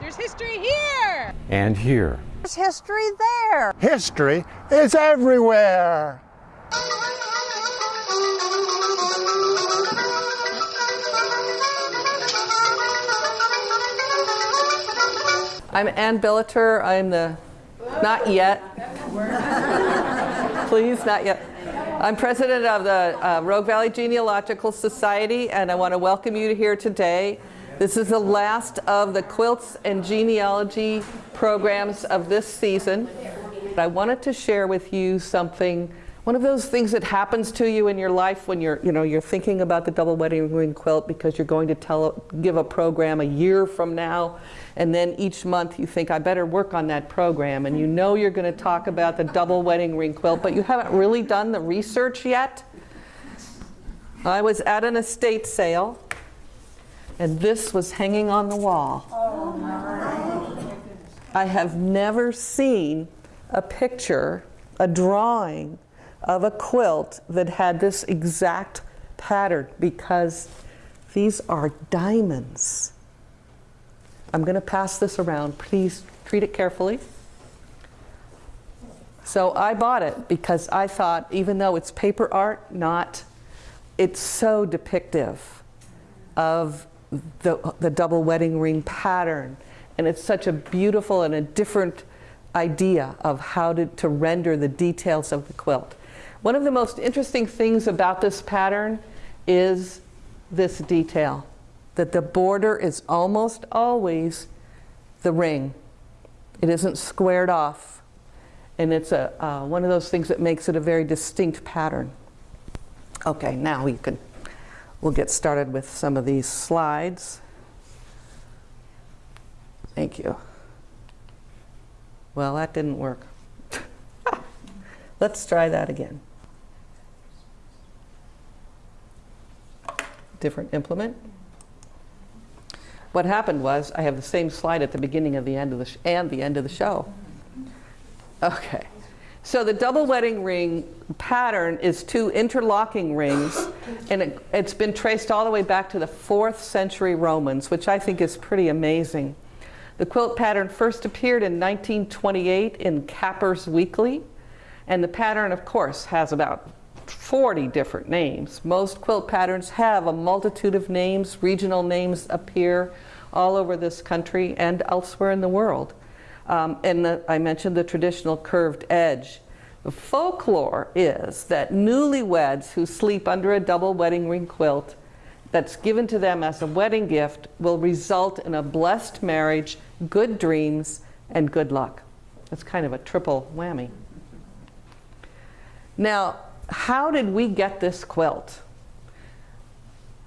There's history here! And here. There's history there. History is everywhere. I'm Ann Billiter. I'm the, not yet. Please, not yet. I'm president of the uh, Rogue Valley Genealogical Society, and I want to welcome you here today. This is the last of the quilts and genealogy programs of this season. I wanted to share with you something, one of those things that happens to you in your life when you're, you know, you're thinking about the double wedding ring quilt because you're going to tell, give a program a year from now, and then each month you think, I better work on that program, and you know you're going to talk about the double wedding ring quilt, but you haven't really done the research yet. I was at an estate sale, and this was hanging on the wall. I have never seen a picture, a drawing of a quilt that had this exact pattern because these are diamonds. I'm going to pass this around. Please treat it carefully. So I bought it because I thought, even though it's paper art, not, it's so depictive of the, the double wedding ring pattern. And it's such a beautiful and a different idea of how to, to render the details of the quilt. One of the most interesting things about this pattern is this detail, that the border is almost always the ring. It isn't squared off. And it's a, uh, one of those things that makes it a very distinct pattern. Okay, now we can We'll get started with some of these slides. Thank you. Well, that didn't work. Let's try that again. Different implement. What happened was I have the same slide at the beginning of the end of the and the end of the show. Okay. So the double wedding ring pattern is two interlocking rings, and it, has been traced all the way back to the 4th century Romans, which I think is pretty amazing. The quilt pattern first appeared in 1928 in Capper's Weekly, and the pattern, of course, has about 40 different names. Most quilt patterns have a multitude of names. Regional names appear all over this country and elsewhere in the world. Um, and the, I mentioned the traditional curved edge. The folklore is that newlyweds who sleep under a double wedding ring quilt that's given to them as a wedding gift will result in a blessed marriage, good dreams, and good luck. That's kind of a triple whammy. Now, how did we get this quilt?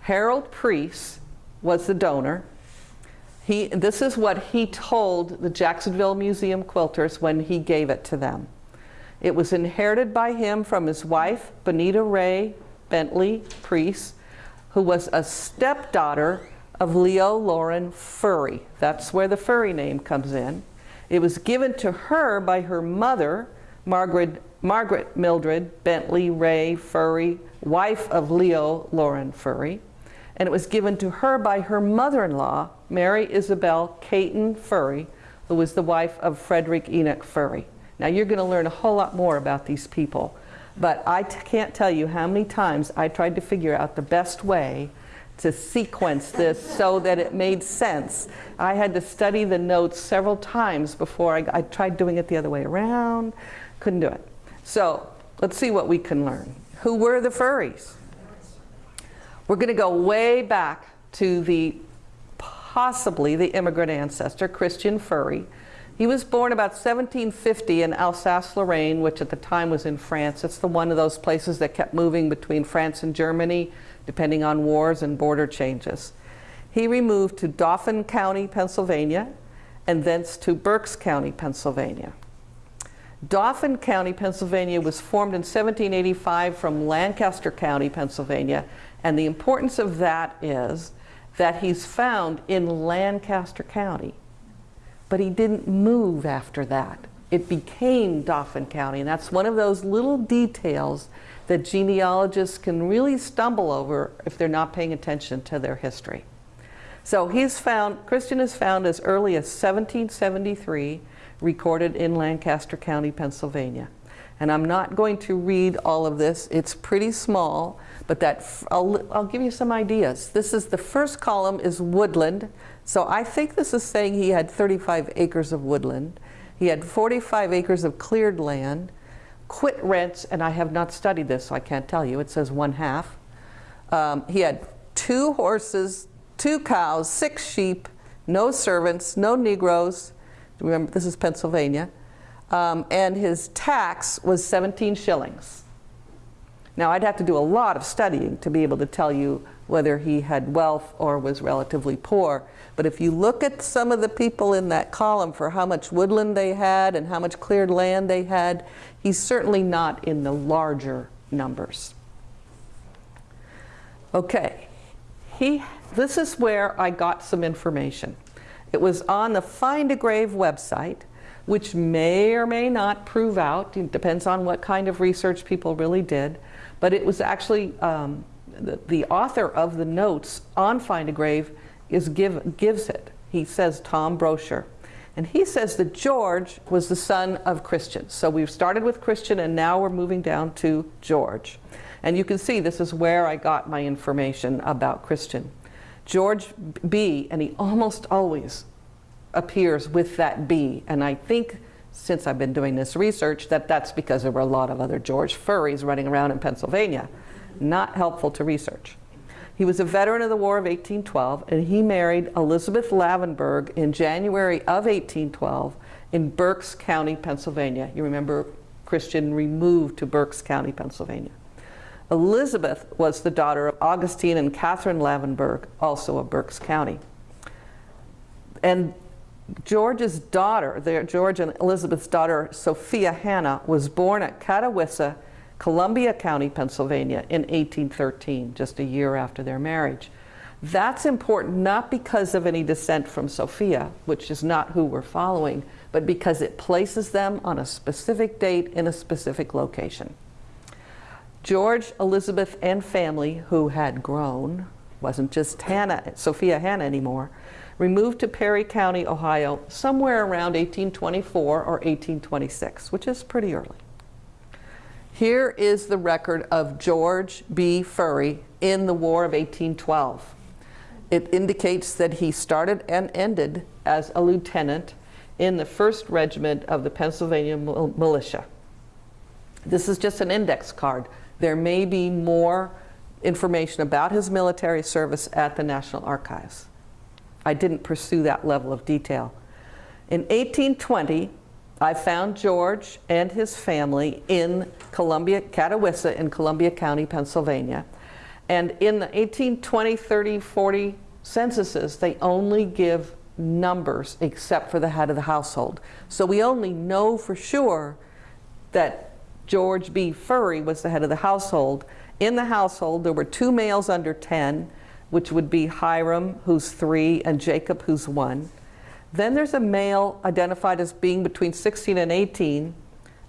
Harold Preece was the donor. He, this is what he told the Jacksonville Museum quilters when he gave it to them. It was inherited by him from his wife, Bonita Ray Bentley Preece, who was a stepdaughter of Leo Loren Furry. That's where the Furry name comes in. It was given to her by her mother, Margaret, Margaret Mildred Bentley Ray Furry, wife of Leo Loren Furry and it was given to her by her mother-in-law, Mary Isabel Caton Furry, who was the wife of Frederick Enoch Furry. Now you're going to learn a whole lot more about these people, but I can't tell you how many times I tried to figure out the best way to sequence this so that it made sense. I had to study the notes several times before I, I tried doing it the other way around. Couldn't do it. So let's see what we can learn. Who were the furries? We're going to go way back to the possibly the immigrant ancestor, Christian Furry. He was born about 1750 in Alsace-Lorraine, which at the time was in France. It's the one of those places that kept moving between France and Germany, depending on wars and border changes. He removed to Dauphin County, Pennsylvania, and thence to Berks County, Pennsylvania. Dauphin County, Pennsylvania was formed in 1785 from Lancaster County, Pennsylvania, and the importance of that is that he's found in Lancaster County. But he didn't move after that. It became Dauphin County, and that's one of those little details that genealogists can really stumble over if they're not paying attention to their history. So he's found, Christian is found as early as 1773, recorded in Lancaster County, Pennsylvania. And I'm not going to read all of this. It's pretty small, but that I'll, I'll give you some ideas. This is the first column is woodland. So I think this is saying he had 35 acres of woodland. He had 45 acres of cleared land, quit rents, and I have not studied this, so I can't tell you. It says one half. Um, he had two horses, two cows, six sheep, no servants, no Negroes. Remember, this is Pennsylvania. Um, and his tax was 17 shillings. Now, I'd have to do a lot of studying to be able to tell you whether he had wealth or was relatively poor. But if you look at some of the people in that column for how much woodland they had and how much cleared land they had, he's certainly not in the larger numbers. Okay, he, this is where I got some information. It was on the Find a Grave website, which may or may not prove out, it depends on what kind of research people really did, but it was actually um, the, the author of the notes on Find a Grave is give, gives it. He says Tom Brosher. And he says that George was the son of Christian. So we've started with Christian and now we're moving down to George. And you can see this is where I got my information about Christian. George B, and he almost always appears with that B. And I think since I've been doing this research that that's because there were a lot of other George Furries running around in Pennsylvania. Not helpful to research. He was a veteran of the War of 1812 and he married Elizabeth Lavenberg in January of 1812 in Berks County, Pennsylvania. You remember Christian removed to Berks County, Pennsylvania. Elizabeth was the daughter of Augustine and Catherine Lavenberg, also of Berks County. And George's daughter, their, George and Elizabeth's daughter, Sophia Hannah, was born at Catawissa, Columbia County, Pennsylvania in 1813, just a year after their marriage. That's important not because of any descent from Sophia, which is not who we're following, but because it places them on a specific date in a specific location. George, Elizabeth, and family, who had grown, wasn't just Hannah, Sophia Hannah anymore, removed to Perry County, Ohio, somewhere around 1824 or 1826, which is pretty early. Here is the record of George B. Furry in the War of 1812. It indicates that he started and ended as a lieutenant in the 1st Regiment of the Pennsylvania Militia. This is just an index card. There may be more information about his military service at the National Archives. I didn't pursue that level of detail. In 1820, I found George and his family in Columbia, Catawissa in Columbia County, Pennsylvania. And in the 1820, 30, 40 censuses, they only give numbers except for the head of the household. So we only know for sure that George B. Furry was the head of the household. In the household, there were two males under 10, which would be Hiram, who's three, and Jacob, who's one. Then there's a male identified as being between 16 and 18,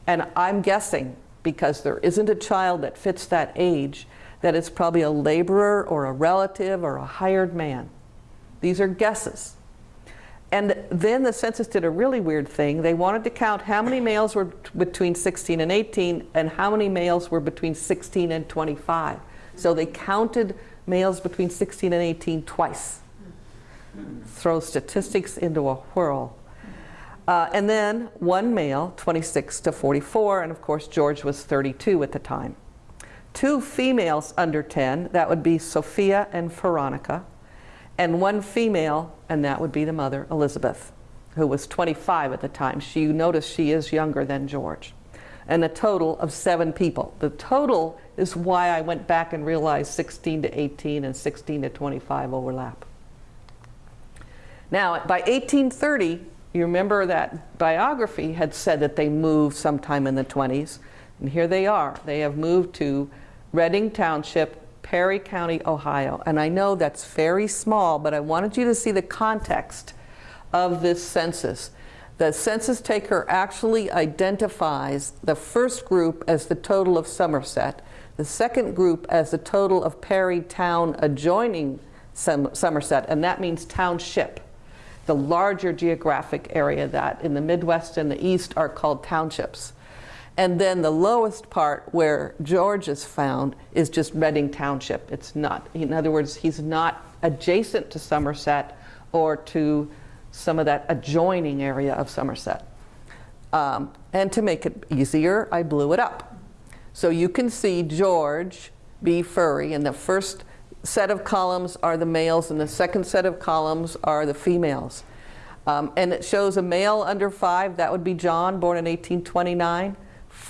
and I'm guessing, because there isn't a child that fits that age, that it's probably a laborer or a relative or a hired man. These are guesses. And then the census did a really weird thing. They wanted to count how many males were between 16 and 18 and how many males were between 16 and 25. So they counted males between 16 and 18 twice. Throw statistics into a whirl. Uh, and then one male, 26 to 44, and of course George was 32 at the time. Two females under 10, that would be Sophia and Veronica, and one female, and that would be the mother, Elizabeth, who was 25 at the time. She, notice she is younger than George. And a total of seven people. The total is why I went back and realized 16 to 18 and 16 to 25 overlap. Now, by 1830, you remember that biography had said that they moved sometime in the 20s, and here they are. They have moved to Reading Township, Perry County, Ohio. And I know that's very small, but I wanted you to see the context of this census. The census taker actually identifies the first group as the total of Somerset, the second group as the total of Perry town adjoining Som- Somerset, and that means township. The larger geographic area that in the Midwest and the East are called townships. And then the lowest part where George is found is just Reading Township. It's not, in other words, he's not adjacent to Somerset or to some of that adjoining area of Somerset. Um, and to make it easier, I blew it up. So you can see George B. Furry, and the first set of columns are the males, and the second set of columns are the females. Um, and it shows a male under five, that would be John, born in 1829.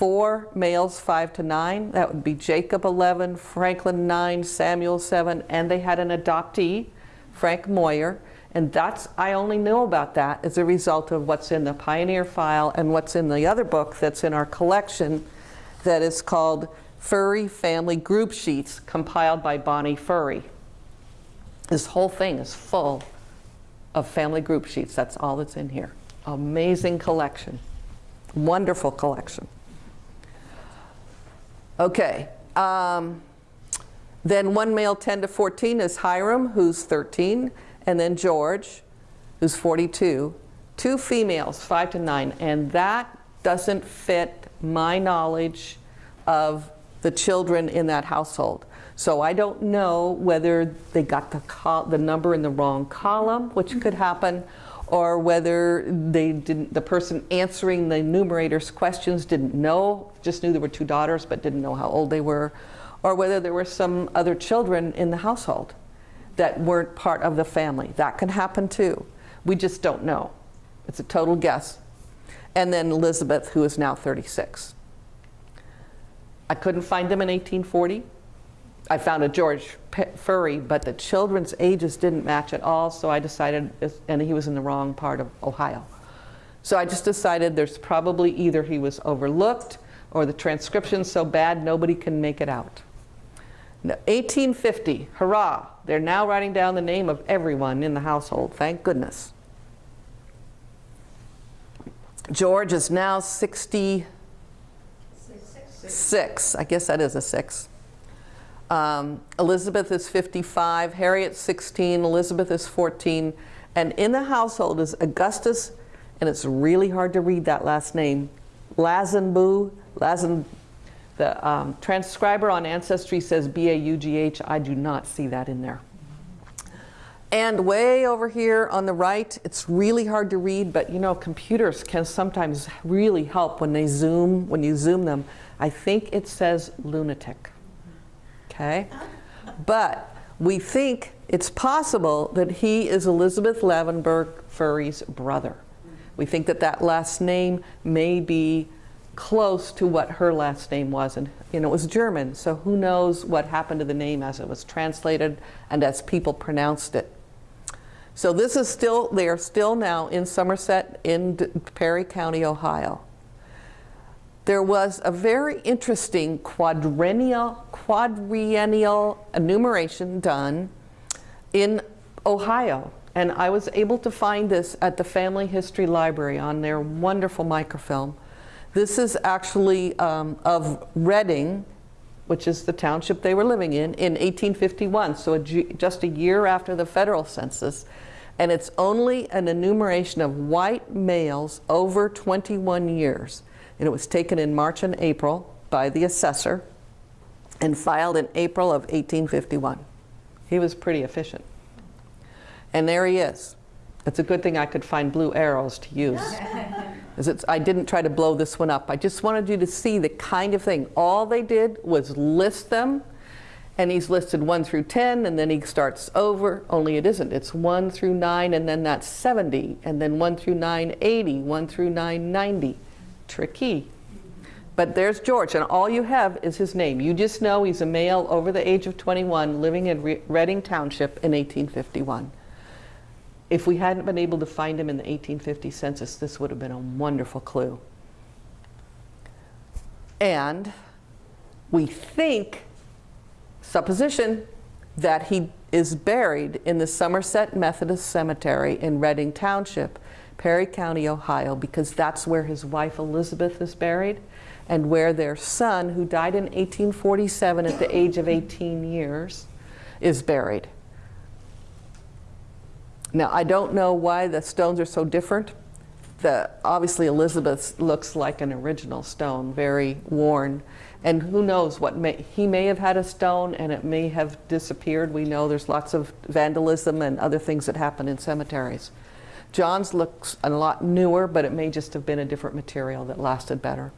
Four males, five to nine, that would be Jacob, 11, Franklin, 9, Samuel, 7, and they had an adoptee, Frank Moyer. And that's, I only know about that as a result of what's in the Pioneer file and what's in the other book that's in our collection that is called Furry Family Group Sheets, compiled by Bonnie Furry. This whole thing is full of family group sheets. That's all that's in here. Amazing collection. Wonderful collection. Okay. Um, then one male 10 to 14 is Hiram, who's 13, and then George, who's 42. Two females, 5 to 9, and that doesn't fit my knowledge of the children in that household. So I don't know whether they got the, the number in the wrong column, which could happen, or whether they didn't, the person answering the numerator's questions didn't know, just knew there were two daughters but didn't know how old they were, or whether there were some other children in the household that weren't part of the family. That can happen too. We just don't know. It's a total guess. And then Elizabeth, who is now 36. I couldn't find them in 1840. I found a George Furry, but the children's ages didn't match at all, so I decided, and he was in the wrong part of Ohio. So I just decided there's probably either he was overlooked or the transcription's so bad nobody can make it out. Now, 1850, hurrah, they're now writing down the name of everyone in the household, thank goodness. George is now 66. I guess that is a six. Um, Elizabeth is 55, Harriet's 16, Elizabeth is 14, and in the household is Augustus, and it's really hard to read that last name, Lazenbu, Lazen, the um, transcriber on Ancestry says B-A-U-G-H. I do not see that in there. And way over here on the right, it's really hard to read, but you know, computers can sometimes really help when they zoom, when you zoom them. I think it says lunatic. Okay? But we think it's possible that he is Elizabeth Lavenberg Furry's brother. We think that that last name may be close to what her last name was. And you know, it was German, so who knows what happened to the name as it was translated and as people pronounced it. So this is still, they are still now in Somerset in Perry County, Ohio. There was a very interesting quadrennial, enumeration done in Ohio. And I was able to find this at the Family History Library on their wonderful microfilm. This is actually um, of Reading, which is the township they were living in, in 1851, so a just a year after the federal census. And it's only an enumeration of white males over 21 years. And it was taken in March and April by the assessor and filed in April of 1851. He was pretty efficient. And there he is. It's a good thing I could find blue arrows to use. it's, I didn't try to blow this one up. I just wanted you to see the kind of thing. All they did was list them, and he's listed 1 through 10, and then he starts over, only it isn't. It's 1 through 9, and then that's 70, and then 1 through 9, 80, 1 through 9, 90. Tricky. But there's George, and all you have is his name. You just know he's a male over the age of 21 living in Re- Reading Township in 1851. If we hadn't been able to find him in the 1850 census, this would have been a wonderful clue. And we think, supposition, that he is buried in the Somerset Methodist Cemetery in Reading Township, Perry County, Ohio, because that's where his wife Elizabeth is buried and where their son, who died in 1847 at the age of 18 years, is buried. Now, I don't know why the stones are so different. The, obviously, Elizabeth looks like an original stone, very worn. And who knows what may, he may have had a stone and it may have disappeared. We know there's lots of vandalism and other things that happen in cemeteries. John's looks a lot newer, but it may just have been a different material that lasted better.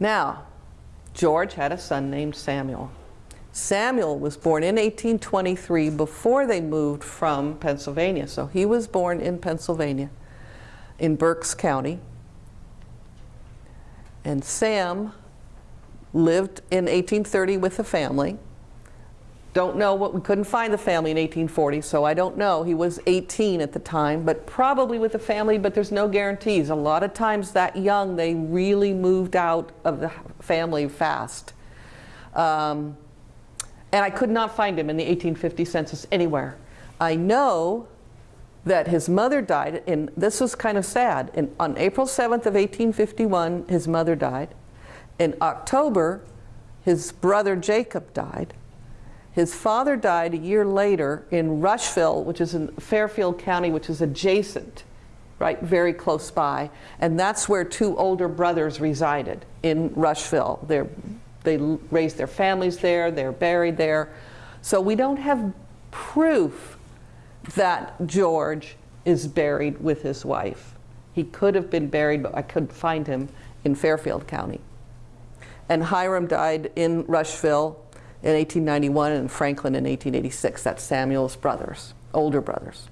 Now, George had a son named Samuel. Samuel was born in 1823 before they moved from Pennsylvania. So he was born in Pennsylvania, in Berks County. And Sam lived in 1830 with a family. Don't know what, we couldn't find the family in 1840, so I don't know. He was 18 at the time, but probably with a family, but there's no guarantees. A lot of times that young, they really moved out of the family fast. Um, and I could not find him in the 1850 census anywhere. I know that his mother died, and this was kind of sad. In, on April 7th of 1851, his mother died. In October, his brother Jacob died. His father died a year later in Rushville, which is in Fairfield County, which is adjacent, right, very close by. And that's where two older brothers resided, in Rushville. They're, they raised their families there, they're buried there. So we don't have proof that George is buried with his wife. He could have been buried, but I couldn't find him in Fairfield County. And Hiram died in Rushville in 1891 and Franklin in 1886. That's Samuel's brothers, older brothers.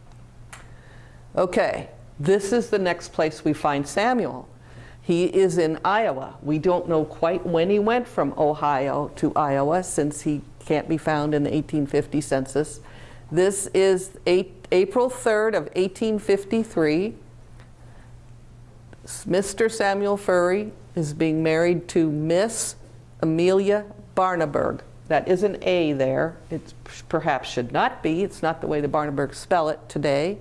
Okay, this is the next place we find Samuel. He is in Iowa. We don't know quite when he went from Ohio to Iowa since he can't be found in the 1850 census. This is eight, April 3rd of 1853. Mr. Samuel Furry is being married to Miss Amelia Barneburg. That is an A there. It perhaps should not be. It's not the way the Barneburgs spell it today,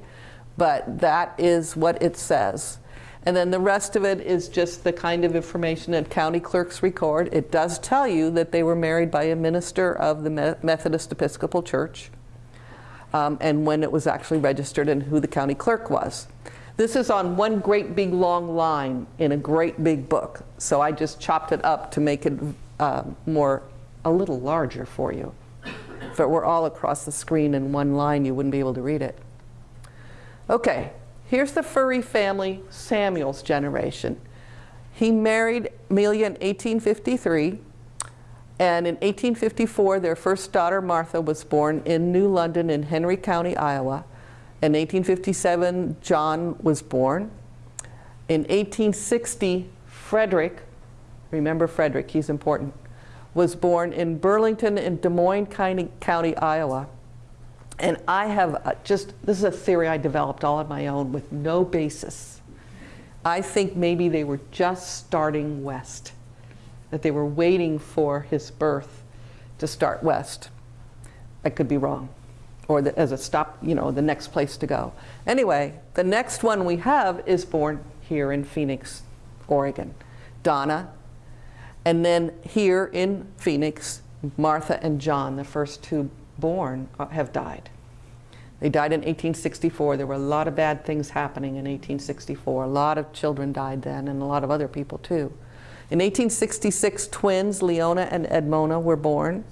but that is what it says. And then the rest of it is just the kind of information that county clerks record. It does tell you that they were married by a minister of the Methodist Episcopal Church um, and when it was actually registered and who the county clerk was. This is on one great big long line in a great big book. So I just chopped it up to make it uh, more a little larger for you. If it were all across the screen in one line, you wouldn't be able to read it. Okay, here's the furry family, Samuel's generation. He married Amelia in 1853, and in 1854, their first daughter, Martha, was born in New London in Henry County, Iowa. In 1857, John was born. In 1860, Frederick, remember Frederick, he's important, was born in Burlington in Des Moines County, County Iowa. And I have uh, just, this is a theory I developed all on my own with no basis. I think maybe they were just starting west, that they were waiting for his birth to start west. I could be wrong, or the, as a stop, you know, the next place to go. Anyway, the next one we have is born here in Phoenix, Oregon. Donna and then here in Phoenix, Martha and John, the first two born, uh, have died. They died in 1864. There were a lot of bad things happening in 1864. A lot of children died then, and a lot of other people too. In 1866, twins, Leona and Edmona, were born.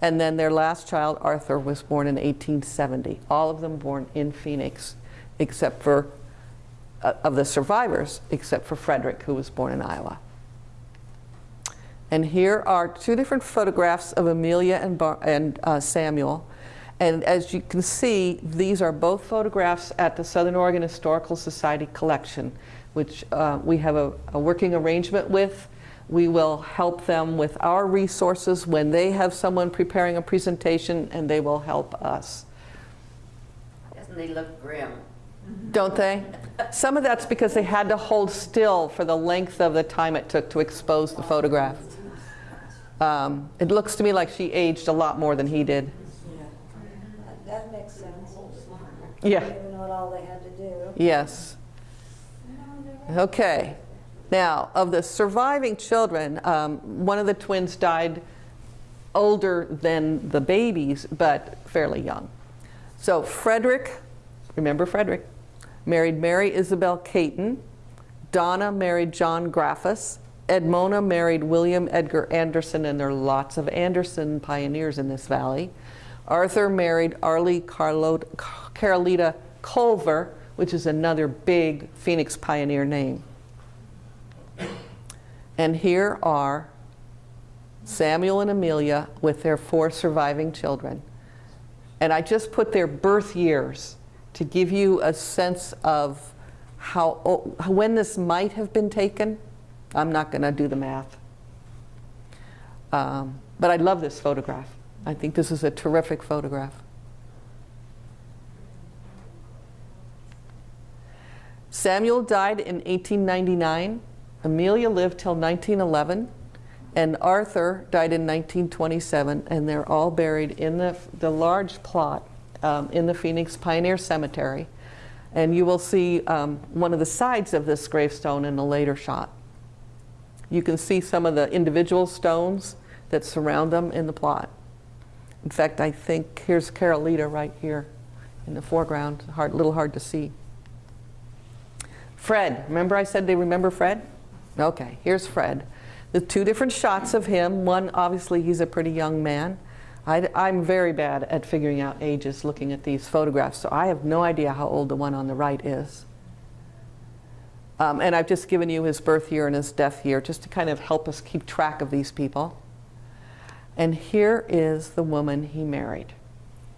And then their last child, Arthur, was born in 1870. All of them born in Phoenix, except for, uh, of the survivors, except for Frederick, who was born in Iowa. And here are two different photographs of Amelia and, Bar and uh, Samuel. And as you can see, these are both photographs at the Southern Oregon Historical Society collection, which uh, we have a, a working arrangement with. We will help them with our resources when they have someone preparing a presentation, and they will help us. Doesn't they look grim? Don't they? Some of that's because they had to hold still for the length of the time it took to expose the photograph. Um, it looks to me like she aged a lot more than he did. Yeah. That makes sense. Yeah. Even what all they had to do. Yes. Okay. Now, of the surviving children, um, one of the twins died older than the babies, but fairly young. So Frederick, remember Frederick, married Mary Isabel Caton. Donna married John Graffus. Edmona married William Edgar Anderson, and there are lots of Anderson pioneers in this valley. Arthur married Arlie Carlo, Carolita Culver, which is another big Phoenix pioneer name. And here are Samuel and Amelia with their four surviving children. And I just put their birth years to give you a sense of how, when this might have been taken. I'm not going to do the math. Um, but I love this photograph. I think this is a terrific photograph. Samuel died in 1899. Amelia lived till 1911. And Arthur died in 1927. And they're all buried in the, the large plot um, in the Phoenix Pioneer Cemetery. And you will see um, one of the sides of this gravestone in a later shot. You can see some of the individual stones that surround them in the plot. In fact, I think here's Carolita right here in the foreground, hard, little hard to see. Fred, remember I said they remember Fred? Okay, here's Fred. The two different shots of him. One, obviously, he's a pretty young man. I, I'm very bad at figuring out ages looking at these photographs, so I have no idea how old the one on the right is. Um, and I've just given you his birth year and his death year just to kind of help us keep track of these people. And here is the woman he married.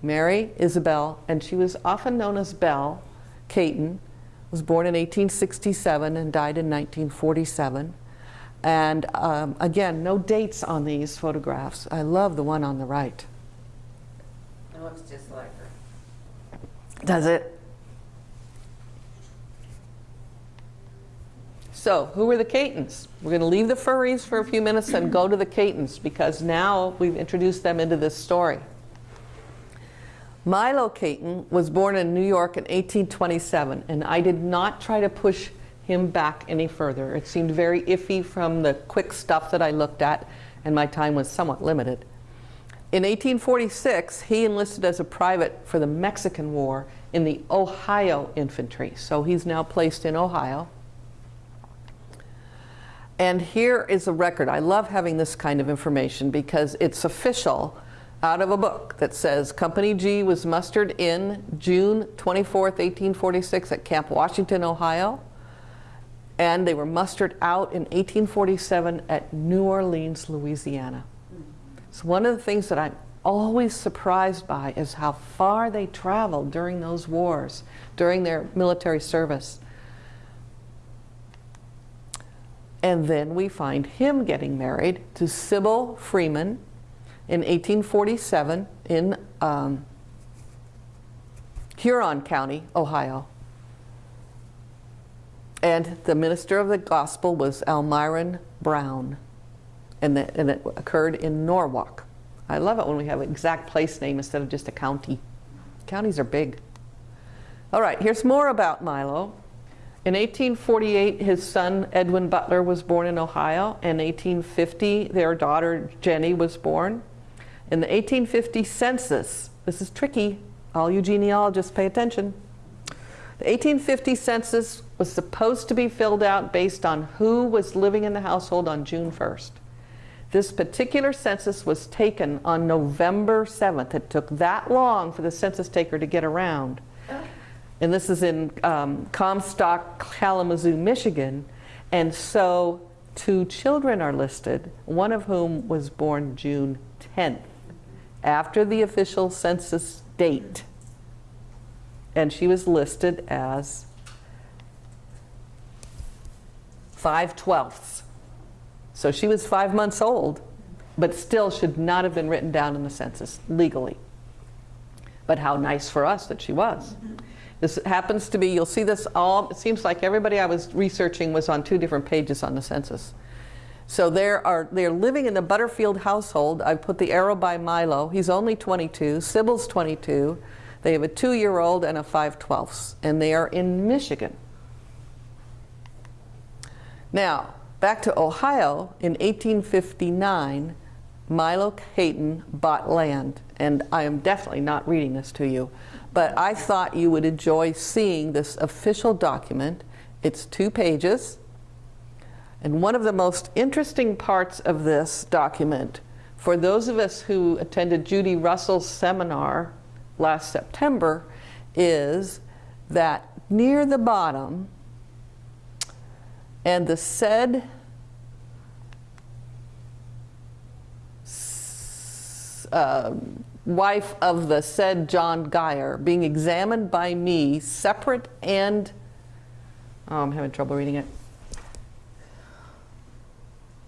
Mary Isabel, and she was often known as Belle Caton, was born in 1867 and died in 1947. And um, again, no dates on these photographs. I love the one on the right. It looks just like her. Does it? So, who are the Catons? We're going to leave the furries for a few minutes and go to the Catons because now we've introduced them into this story. Milo Caton was born in New York in 1827, and I did not try to push him back any further. It seemed very iffy from the quick stuff that I looked at, and my time was somewhat limited. In 1846, he enlisted as a private for the Mexican War in the Ohio Infantry. So he's now placed in Ohio. And here is a record. I love having this kind of information because it's official out of a book that says Company G was mustered in June 24th, 1846 at Camp Washington, Ohio. And they were mustered out in 1847 at New Orleans, Louisiana. So one of the things that I'm always surprised by is how far they traveled during those wars, during their military service. And then we find him getting married to Sybil Freeman in 1847 in um, Huron County, Ohio. And the minister of the gospel was Almiron Brown. And, the, and it occurred in Norwalk. I love it when we have an exact place name instead of just a county. Counties are big. All right, here's more about Milo. In 1848, his son Edwin Butler was born in Ohio. In 1850, their daughter Jenny was born. In the 1850 census, this is tricky, all you genealogists pay attention. The 1850 census was supposed to be filled out based on who was living in the household on June 1st. This particular census was taken on November 7th. It took that long for the census taker to get around. And this is in um, Comstock, Kalamazoo, Michigan. And so two children are listed, one of whom was born June 10th, after the official census date. And she was listed as 5 twelfths. So she was five months old, but still should not have been written down in the census legally. But how nice for us that she was. This happens to be, you'll see this all, it seems like everybody I was researching was on two different pages on the census. So there are, they're living in the Butterfield household. I've put the arrow by Milo. He's only 22. Sybil's 22. They have a two-year-old and a 5 twelfths, and they are in Michigan. Now, back to Ohio, in 1859, Milo Caton bought land, and I am definitely not reading this to you, But I thought you would enjoy seeing this official document. It's two pages. And one of the most interesting parts of this document, for those of us who attended Judy Russell's seminar last September, is that near the bottom, and the said uh, wife of the said John Geyer being examined by me separate and oh, I'm having trouble reading it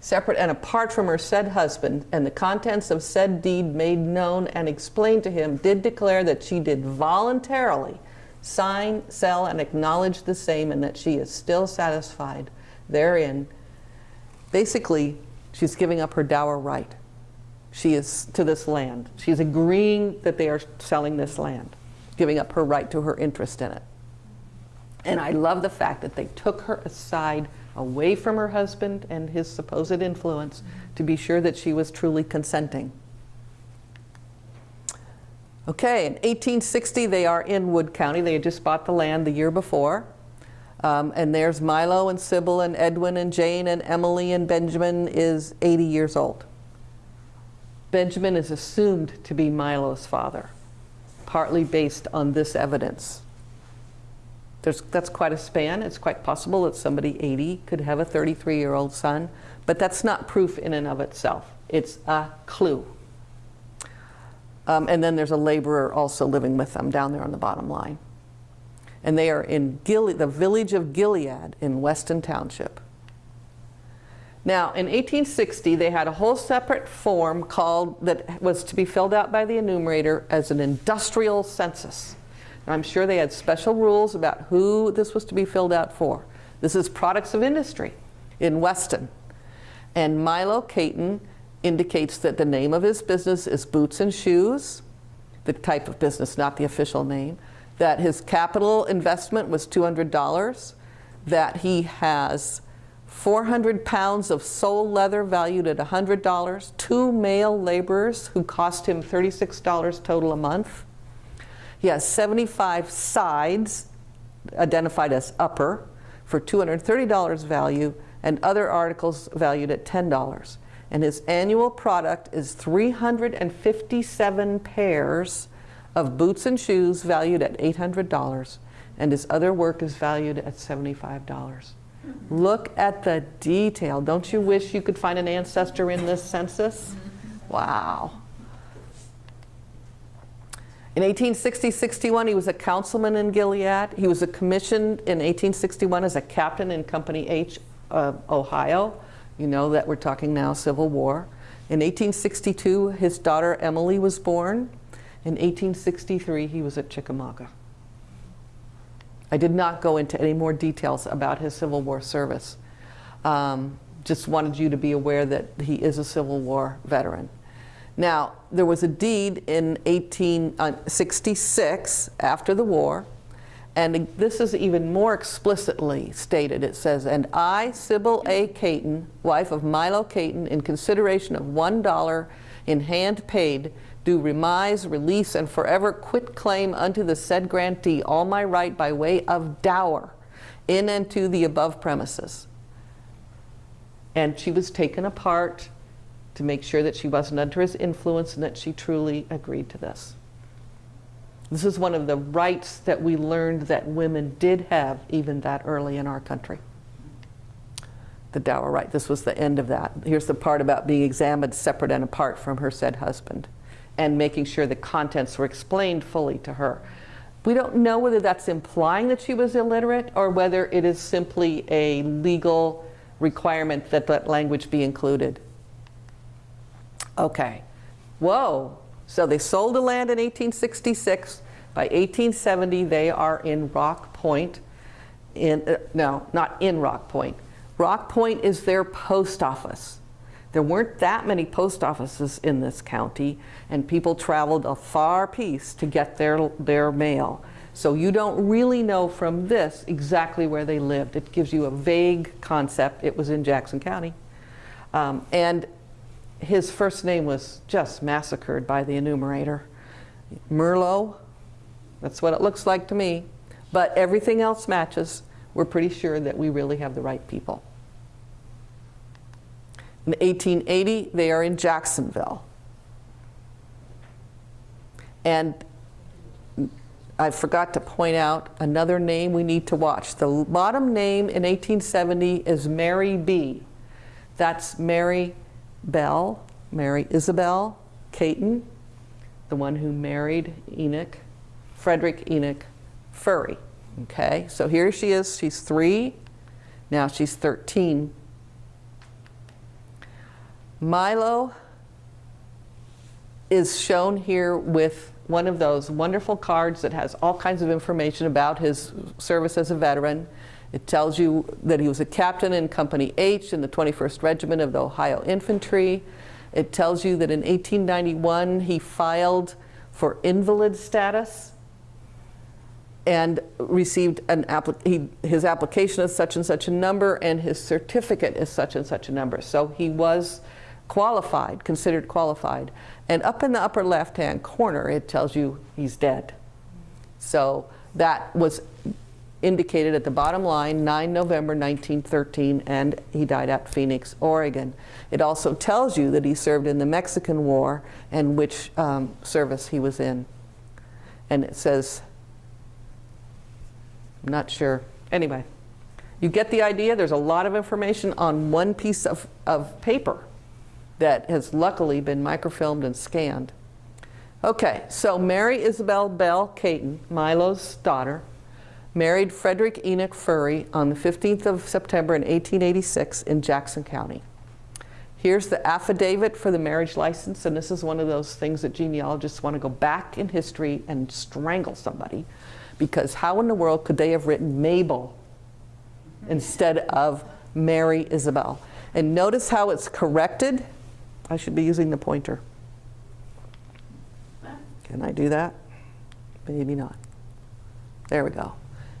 separate and apart from her said husband, and the contents of said deed made known and explained to him, did declare that she did voluntarily sign, sell, and acknowledge the same, and that she is still satisfied therein. Basically, she's giving up her dower right. She is to this land. She's agreeing that they are selling this land, giving up her right to her interest in it. And I love the fact that they took her aside away from her husband and his supposed influence to be sure that she was truly consenting. Okay, in 1860, they are in Wood County. They had just bought the land the year before. Um, and there's Milo and Sybil and Edwin and Jane and Emily and Benjamin is 80 years old. Benjamin is assumed to be Milo's father, partly based on this evidence. There's, that's quite a span. It's quite possible that somebody 80 could have a 33 year old son, but that's not proof in and of itself. It's a clue. Um, and then there's a laborer also living with them down there on the bottom line. And they are in Gile- the village of Gilead in Weston Township. Now, in 1860, they had a whole separate form called that was to be filled out by the enumerator as an industrial census. Now, I'm sure they had special rules about who this was to be filled out for. This is products of industry in Weston. And Milo Caton indicates that the name of his business is Boots and Shoes, the type of business, not the official name. That his capital investment was $200. That he has 400 pounds of sole leather valued at $100. Two male laborers who cost him $36 total a month. He has 75 sides identified as upper for $230 value and other articles valued at $10. And his annual product is 357 pairs of boots and shoes valued at $800 and his other work is valued at $75. Look at the detail. Don't you wish you could find an ancestor in this census? Wow. In 1860-61, he was a councilman in Gilead. He was commissioned in 1861 as a captain in Company H of Ohio. You know that we're talking now Civil War. In 1862, his daughter Emily was born. In 1863, he was at Chickamauga. I did not go into any more details about his Civil War service. Um, just wanted you to be aware that he is a Civil War veteran. Now, there was a deed in 1866 after the war, and this is even more explicitly stated. It says, And I, Sybil A. Caton, wife of Milo Caton, in consideration of $1 in hand paid, do remise, release, and forever quit claim unto the said grantee all my right by way of dower in and to the above premises. And she was taken apart to make sure that she wasn't under his influence and that she truly agreed to this. This is one of the rights that we learned that women did have even that early in our country. The dower right. This was the end of that. Here's the part about being examined separate and apart from her said husband and making sure the contents were explained fully to her. We don't know whether that's implying that she was illiterate or whether it is simply a legal requirement that that language be included. Okay. Whoa. So they sold the land in 1866. By 1870, they are in Rock Point. In, uh, no, not in Rock Point. Rock Point is their post office. There weren't that many post offices in this county, and people traveled a far piece to get their, their mail. So you don't really know from this exactly where they lived. It gives you a vague concept. It was in Jackson County. Um, and his first name was just massacred by the enumerator. Merlot, That's what it looks like to me. But everything else matches. We're pretty sure that we really have the right people. In 1880, they are in Jacksonville. And I forgot to point out another name we need to watch. The bottom name in 1870 is Mary B. That's Mary Bell, Mary Isabel Caton, the one who married Enoch, Frederick Enoch Furry. Okay, so here she is, she's three, now she's 13. Milo is shown here with one of those wonderful cards that has all kinds of information about his service as a veteran. It tells you that he was a captain in Company H in the 21st Regiment of the Ohio Infantry. It tells you that in 1891 he filed for invalid status and received an applic he, his application is such and such a number and his certificate is such and such a number. So he was qualified, considered qualified. And up in the upper left-hand corner, it tells you he's dead. So that was indicated at the bottom line, 9 November 1913, and he died at Phoenix, Oregon. It also tells you that he served in the Mexican War and which um, service he was in. And it says, I'm not sure. Anyway, you get the idea. There's a lot of information on one piece of, of paper that has luckily been microfilmed and scanned. Okay, so Mary Isabel Bell Caton, Milo's daughter, married Frederick Enoch Furry on the 15th of September in 1886 in Jackson County. Here's the affidavit for the marriage license, and this is one of those things that genealogists want to go back in history and strangle somebody, because how in the world could they have written Mabel instead of Mary Isabel? And notice how it's corrected. I should be using the pointer. Can I do that? Maybe not. There we go.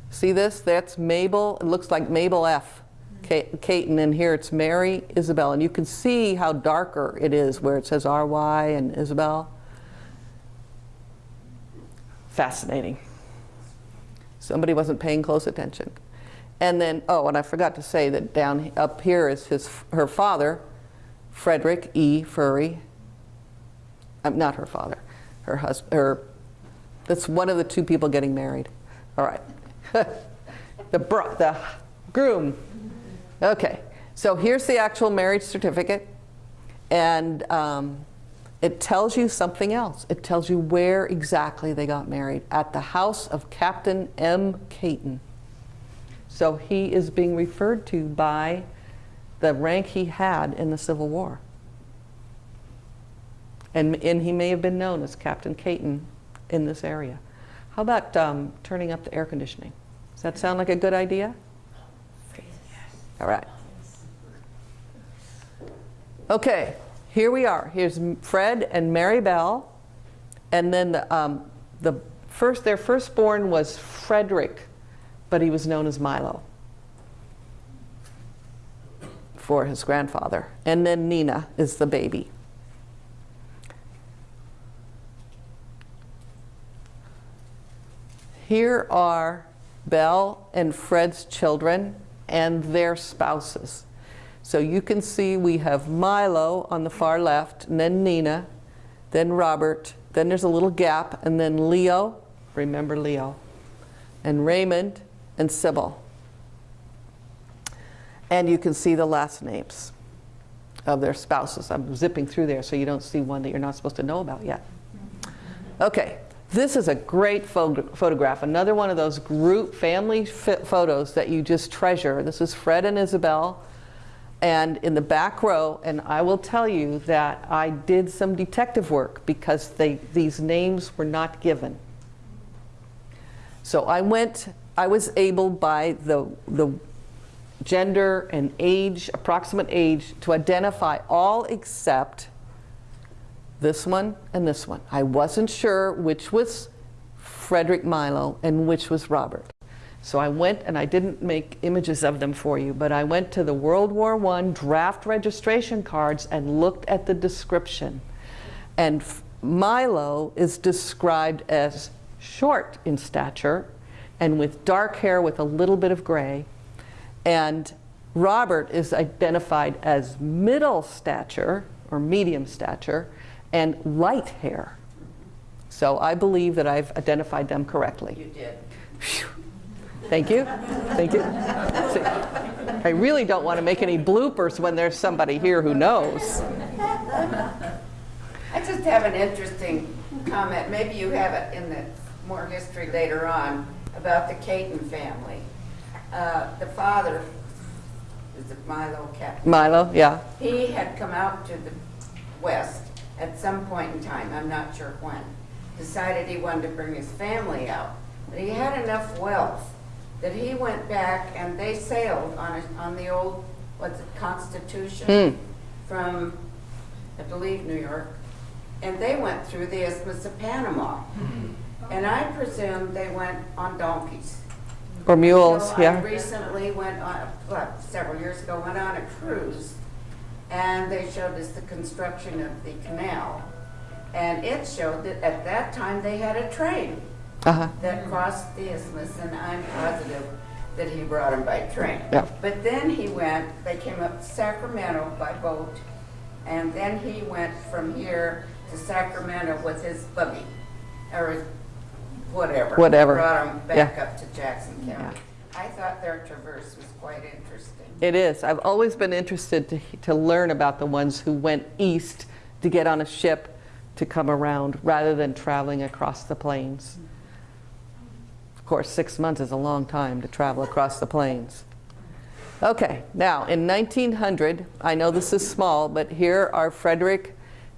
See this? That's Mabel. It looks like Mabel F. Caton, and here it's Mary Isabel. And you can see how darker it is where it says R-Y and Isabel. Fascinating. Somebody wasn't paying close attention. And then, oh, and I forgot to say that down up here is his, her father, Frederick E. Furry. Um, not her father, her husband, her, that's one of the two people getting married. All right. the, bro the groom. Okay, so here's the actual marriage certificate. And um, it tells you something else. It tells you where exactly they got married, at the house of Captain M. Caton. So he is being referred to by the rank he had in the Civil War. And, and he may have been known as Captain Caton in this area. How about um, turning up the air conditioning? Does that sound like a good idea? All right. Okay, here we are. Here's Fred and Mary Bell. And then the, um, the first, their firstborn was Frederick, but he was known as Milo for his grandfather. And then Nina is the baby. Here are Belle and Fred's children and their spouses. So you can see we have Milo on the far left, and then Nina, then Robert, then there's a little gap, and then Leo, remember Leo, and Raymond, and Sybil. And you can see the last names of their spouses. I'm zipping through there so you don't see one that you're not supposed to know about yet. Okay, this is a great photograph, another one of those group family photos that you just treasure. This is Fred and Isabel. And in the back row, and I will tell you that I did some detective work because they, these names were not given. So I went, I was able by the, the gender and age, approximate age, to identify all except this one and this one. I wasn't sure which was Frederick Milo and which was Robert. So I went, and I didn't make images of them for you, but I went to the World War I draft registration cards and looked at the description. And Milo is described as short in stature and with dark hair with a little bit of gray. And Robert is identified as middle stature or medium stature and light hair. So I believe that I've identified them correctly. You did. Thank you. Thank you. See, I really don't want to make any bloopers when there's somebody here who knows. I just have an interesting comment, maybe you have it in the more history later on, about the Caton family. Uh, The father, is it Milo Caton? Milo, yeah. He had come out to the west at some point in time, I'm not sure when, decided he wanted to bring his family out. But he had enough wealth that he went back and they sailed on, a- on the old, what's it, Constitution? From, I believe, New York. And they went through the Isthmus of Panama. And I presume they went on donkeys. Or mules, So I yeah. recently went on, well, several years ago, went on a cruise, and they showed us the construction of the canal. And it showed that at that time, they had a train Uh-huh. that crossed the isthmus, and I'm positive that he brought him by train. Yeah. But then he went, they came up to Sacramento by boat, and then he went from here to Sacramento with his buggy, or whatever. Whatever. Brought them back Yeah. up to Jackson County. I thought their traverse was quite interesting. It is. I've always been interested to, to learn about the ones who went east to get on a ship to come around rather than traveling across the plains. Of course, six months is a long time to travel across the plains. Okay, now in 1900, I know this is small, but here are Frederick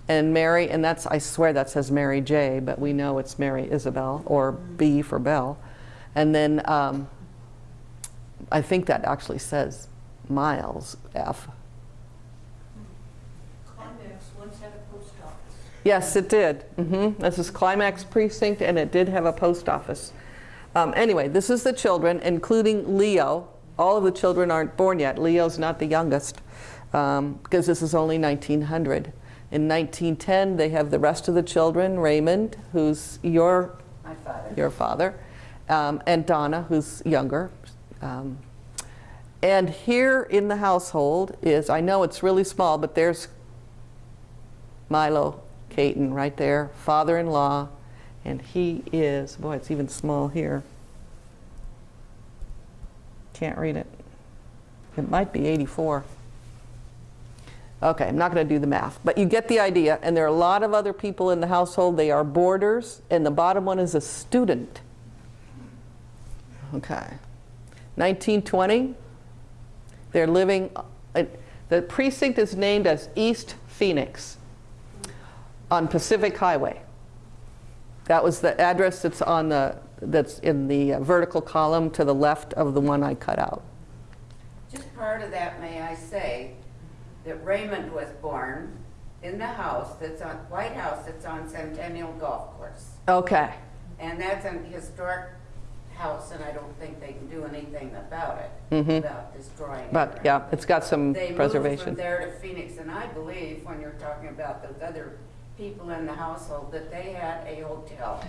and Mary, and that's, I swear that says Mary J, but we know it's Mary Isabel, or B for Bell. And then um, I think that actually says Miles F. Climax once had a post office. Yes, it did. hmm This is Climax Precinct, and it did have a post office. Um, anyway, this is the children, including Leo. All of the children aren't born yet. Leo's not the youngest, because this is only 1900. In 1910, they have the rest of the children, Raymond, who's your My father. your father, um, and Donna, who's younger. Um, and here in the household is, I know it's really small, but there's Milo Caton right there, father-in-law, and he is, boy, it's even small here. Can't read it. It might be 84. Okay, I'm not going to do the math, but you get the idea. And there are a lot of other people in the household. They are boarders, and the bottom one is a student. Okay. 1920, they're living, uh, the precinct is named as East Phoenix on Pacific Highway. That was the address that's on the, that's in the uh, vertical column to the left of the one I cut out. Just part of that, may I say, that Raymond was born in the house that's on, White House that's on Centennial Golf Course. Okay. And that's an historic house, and I don't think they can do anything about it, Mhm. about destroying it. But yeah, it's got some They moved preservation. from there to Phoenix, and I believe, when you're talking about those other people in the household, that they had a hotel.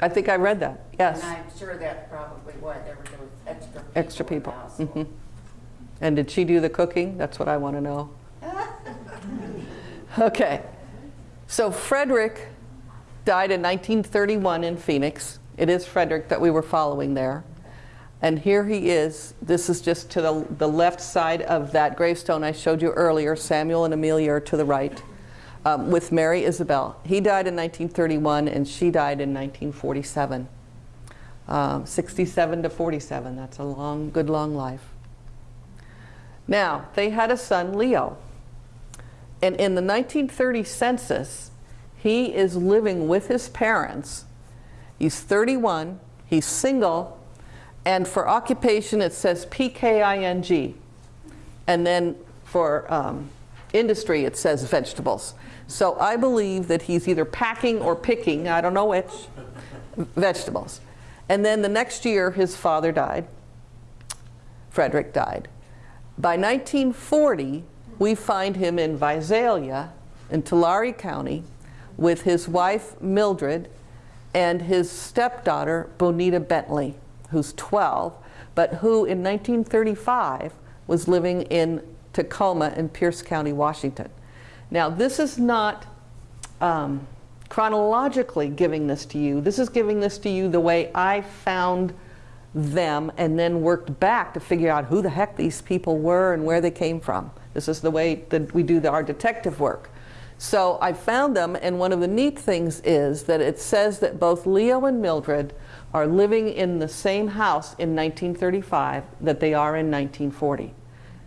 I think I read that, yes. And I'm sure that's probably why there were those extra people Extra in the people. And did she do the cooking? That's what I want to know. Okay. So Frederick died in 1931 in Phoenix. It is Frederick that we were following there. And here he is. This is just to the, the left side of that gravestone I showed you earlier. Samuel and Amelia are to the right um, with Mary Isabel. He died in 1931 and she died in 1947. Um, 67 to 47. That's a long, good long life. Now, they had a son, Leo. And in the 1930 census, he is living with his parents. He's 31, he's single, and for occupation it says PKING. And then for um, industry it says vegetables. So I believe that he's either packing or picking, I don't know which, vegetables. And then the next year his father died. Frederick died. By 1940, we find him in Visalia in Tulare County with his wife Mildred and his stepdaughter, Bonita Bentley, who's 12, but who in 1935 was living in Tacoma in Pierce County, Washington. Now, this is not um, chronologically giving this to you. This is giving this to you the way I found them and then worked back to figure out who the heck these people were and where they came from. This is the way that we do the, our detective work. So I found them, and one of the neat things is that it says that both Leo and Mildred are living in the same house in 1935 that they are in 1940.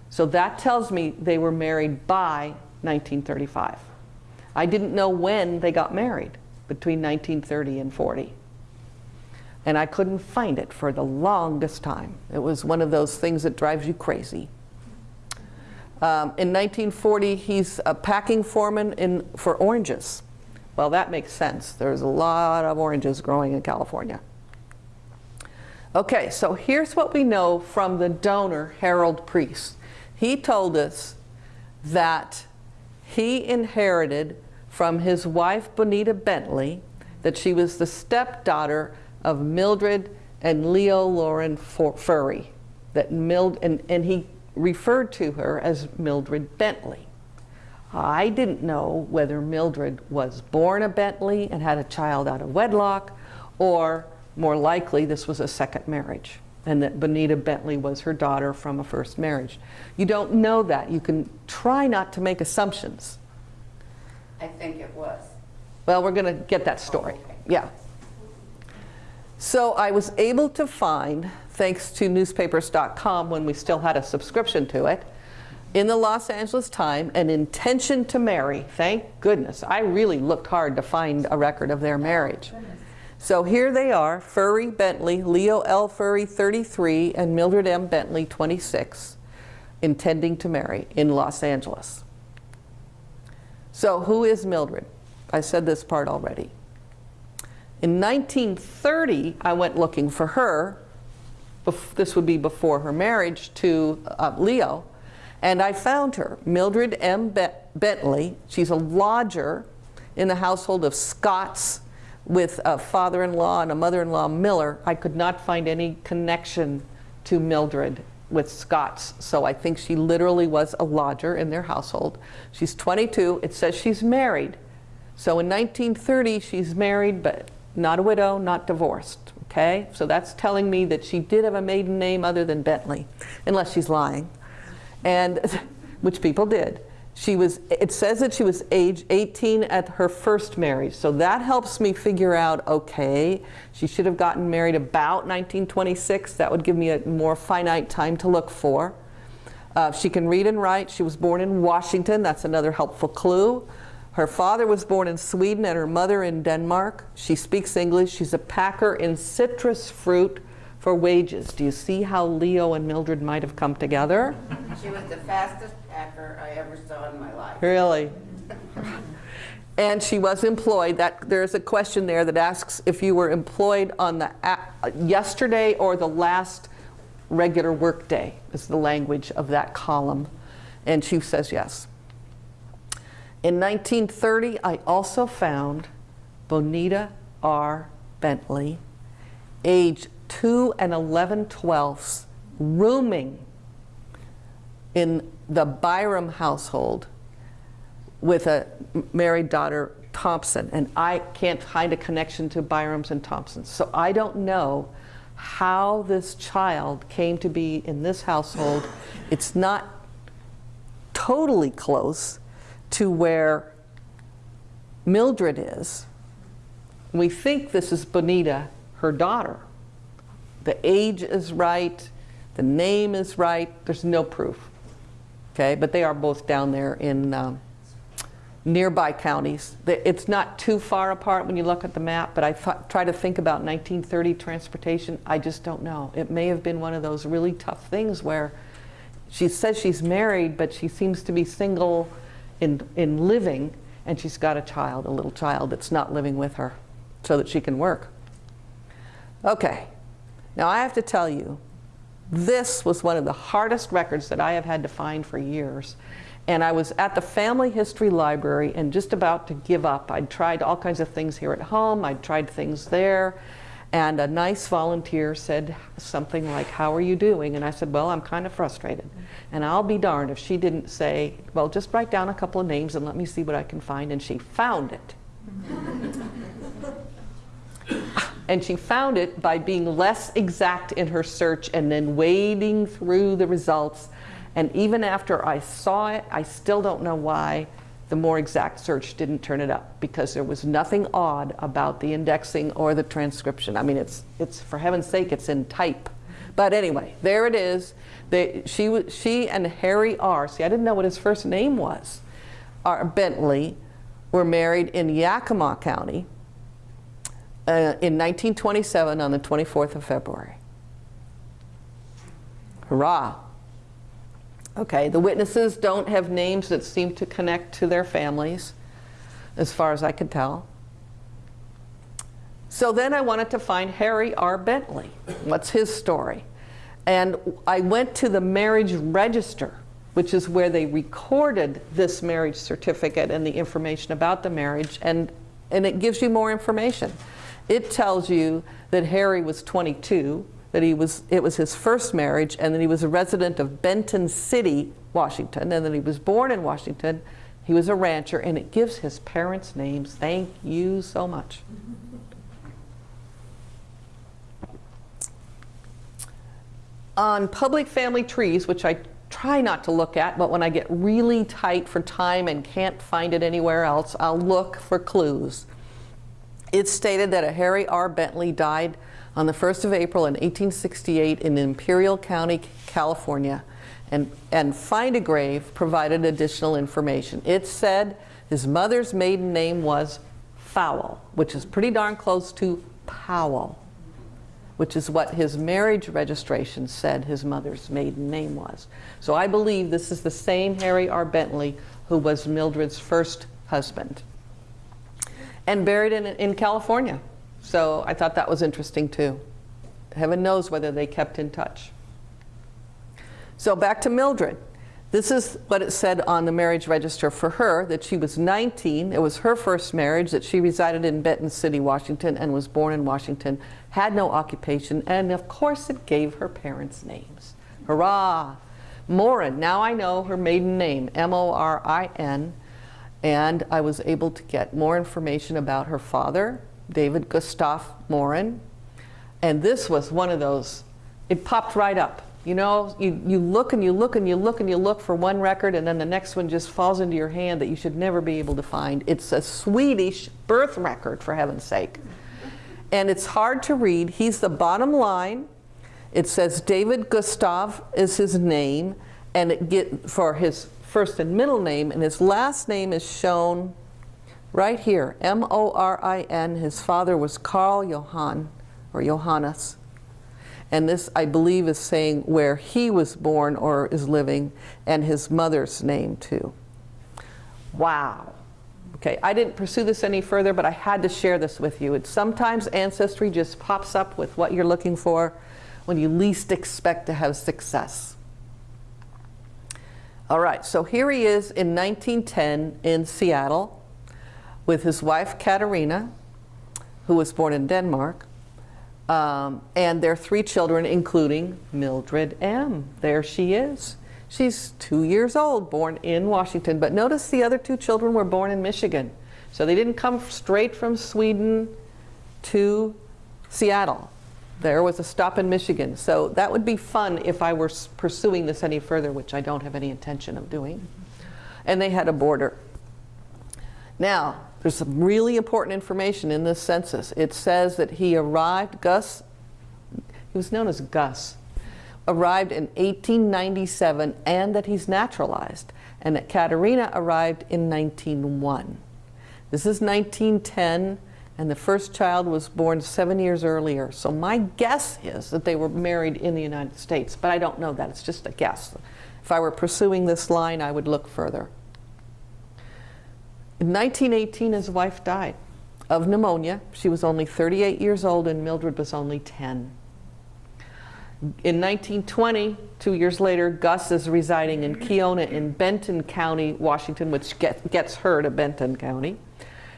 So that tells me they were married by 1935. I didn't know when they got married between 1930 and 40. And I couldn't find it for the longest time. It was one of those things that drives you crazy. Um, in 1940, he's a packing foreman in, for oranges. Well, that makes sense. There's a lot of oranges growing in California. Okay, so here's what we know from the donor, Harold Priest. He told us that he inherited from his wife, Bonita Bentley, that she was the stepdaughter of Mildred and Leo Lauren Furry. That Mild, and, and he referred to her as Mildred Bentley. I didn't know whether Mildred was born a Bentley and had a child out of wedlock, or more likely this was a second marriage, and that Bonita Bentley was her daughter from a first marriage. You don't know that. You can try not to make assumptions. I think it was. Well, we're going to get that story. okay. Yeah. So I was able to find, thanks to newspapers.com when we still had a subscription to it, in the Los Angeles Times, an intention to marry. Thank goodness. I really looked hard to find a record of their marriage. Oh, so here they are, Furry Bentley, Leo L. Furry 33, and Mildred M. Bentley 26, intending to marry in Los Angeles. So who is Mildred? I said this part already. In 1930, I went looking for her. This would be before her marriage to uh, Leo. And I found her, Mildred M. Be- Bentley. She's a lodger in the household of Scotts with a father-in-law and a mother-in-law, Miller. I could not find any connection to Mildred with Scotts. So I think she literally was a lodger in their household. She's 22. It says she's married. So in 1930, she's married, but not a widow, not divorced. Okay? So that's telling me that she did have a maiden name other than Bentley, unless she's lying. And which people did. She was, it says that she was age 18 at her first marriage. So that helps me figure out, okay, she should have gotten married about 1926. That would give me a more finite time to look for. Uh, she can read and write. She was born in Washington. That's another helpful clue. Her father was born in Sweden and her mother in Denmark. She speaks English. She's a packer in citrus fruit for wages. Do you see how Leo and Mildred might have come together? She was the fastest packer I ever saw in my life. Really? And she was employed. That there's a question there that asks if you were employed on the yesterday or the last regular work day. Is the language of that column, and she says yes. In 1930, I also found Bonita R. Bentley, age 2 and 11 twelfths, rooming in the Byram household with a married daughter, Thompson. And I can't find a connection to Byrams and Thompsons. So I don't know how this child came to be in this household. It's not totally close to where Mildred is. We think this is Bonita, her daughter. The age is right, the name is right, there's no proof. Okay, but they are both down there in um, nearby counties. It's not too far apart when you look at the map, but I try to think about 1930 transportation. I just don't know. It may have been one of those really tough things where she says she's married, but she seems to be single in, in living, and she's got a child, a little child that's not living with her, so that she can work. Okay, now I have to tell you, this was one of the hardest records that I have had to find for years. And I was at the family history library and just about to give up. I'd tried all kinds of things here at home, I'd tried things there. And a nice volunteer said something like, How are you doing? And I said, Well, I'm kind of frustrated. And I'll be darned if she didn't say, Well, just write down a couple of names and let me see what I can find. And she found it. And she found it by being less exact in her search and then wading through the results. And even after I saw it, I still don't know why the more exact search didn't turn it up because there was nothing odd about the indexing or the transcription. I mean, it's, it's for heaven's sake, it's in type. But anyway, there it is. They, she, she and Harry R. See, I didn't know what his first name was. R. Bentley were married in Yakima County uh, in 1927 on the 24th of February. Hurrah! Okay, the witnesses don't have names that seem to connect to their families, as far as I could tell. So then I wanted to find Harry R. Bentley. What's his story? And I went to the marriage register, which is where they recorded this marriage certificate and the information about the marriage, and, and it gives you more information. It tells you that Harry was 22, that he was, it was his first marriage, and that he was a resident of Benton City, Washington, and that he was born in Washington. He was a rancher, and it gives his parents' names. Thank you so much. on public family trees, which I try not to look at, but when I get really tight for time and can't find it anywhere else, I'll look for clues. It's stated that a Harry R. Bentley died on the 1st of April in 1868 in Imperial County, California, and, and Find a Grave provided additional information. It said his mother's maiden name was Fowle, which is pretty darn close to Powell which is what his marriage registration said his mother's maiden name was. So I believe this is the same Harry R. Bentley who was Mildred's first husband and buried in, in California. So I thought that was interesting too. Heaven knows whether they kept in touch. So back to Mildred. This is what it said on the marriage register for her, that she was 19. It was her first marriage, that she resided in Benton City, Washington, and was born in Washington, had no occupation, and of course it gave her parents' names. Hurrah! Morin, now I know her maiden name, M-O-R-I-N, and I was able to get more information about her father, David Gustav Morin, and this was one of those, it popped right up. You know, you, you look and you look and you look and you look for one record and then the next one just falls into your hand that you should never be able to find. It's a Swedish birth record, for heaven's sake. And it's hard to read. He's the bottom line. It says David Gustav is his name and it get for his first and middle name and his last name is shown right here, M-O-R-I-N. His father was Carl Johann or Johannes. And this, I believe, is saying where he was born or is living, and his mother's name too. Wow. Okay, I didn't pursue this any further, but I had to share this with you. It's sometimes Ancestry just pops up with what you're looking for when you least expect to have success. All right, so here he is in 1910 in Seattle with his wife Katerina, who was born in Denmark, um, and their three children, including Mildred M. There she is. She's two years old, born in Washington. But notice the other two children were born in Michigan. So they didn't come straight from Sweden to Seattle. There was a stop in Michigan. So that would be fun if I were pursuing this any further, which I don't have any intention of doing. And they had a boarder. Now, there's some really important information in this census. It says that he arrived, Gus, he was known as Gus, arrived in 1897 and that he's naturalized, and that Katerina arrived in 1901. This is 1910, and the first child was born seven years earlier. So my guess is that they were married in the United States, but I don't know that. It's just a guess. If I were pursuing this line, I would look further. In 1918, his wife died of pneumonia. She was only 38 years old and Mildred was only 10. In 1920, two years later, Gus is residing in Kiona in Benton County, Washington, which get, gets her to Benton County.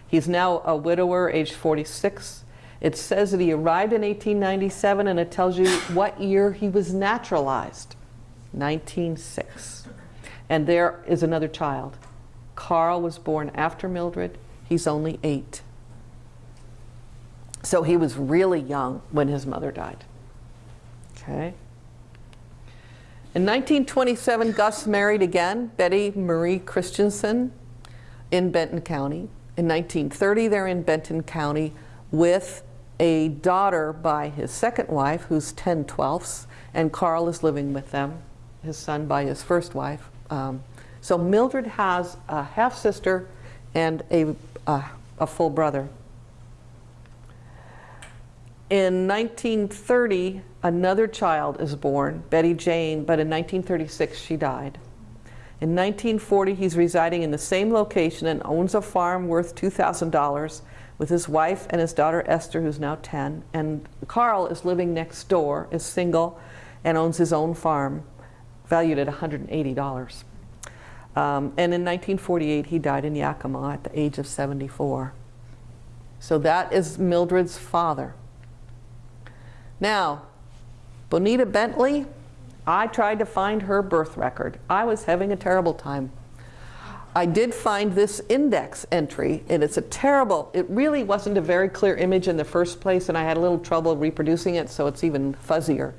He's now a widower, age 46. It says that he arrived in 1897, and it tells you what year he was naturalized 1906. And there is another child. Carl was born after Mildred. He's only eight. So he was really young when his mother died. Okay. In 1927, Gus married again, Betty Marie Christensen in Benton County. In 1930, they're in Benton County with a daughter by his second wife, who's 10 twelfths, and Carl is living with them, his son by his first wife. Um, so Mildred has a half sister and a, a, a full brother. In 1930, another child is born, Betty Jane, but in 1936 she died. In 1940, he's residing in the same location and owns a farm worth $2,000 with his wife and his daughter Esther, who's now 10. And Carl is living next door, is single, and owns his own farm, valued at $180. Um, and in 1948, he died in Yakima at the age of 74. So that is Mildred's father. Now, Bonita Bentley, I tried to find her birth record. I was having a terrible time. I did find this index entry, and it's a terrible, it really wasn't a very clear image in the first place, and I had a little trouble reproducing it, so it's even fuzzier.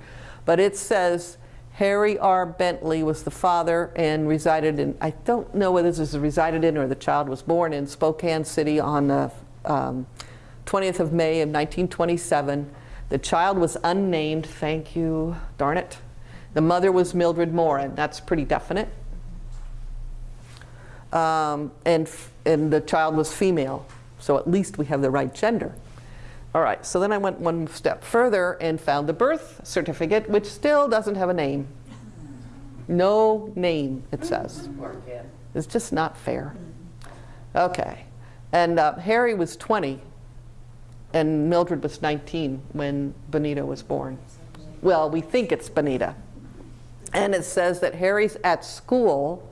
But it says Harry R. Bentley was the father and resided in, I don't know whether this is resided in or the child was born in Spokane City on the um, 20th of May of 1927. The child was unnamed, thank you, darn it. The mother was Mildred Morin, that's pretty definite. Um, and, and the child was female, so at least we have the right gender. All right, so then I went one step further and found the birth certificate, which still doesn't have a name. No name, it says. It's just not fair. Okay. And uh, Harry was 20, and Mildred was 19 when Bonita was born. Well, we think it's Bonita. And it says that Harry's at school.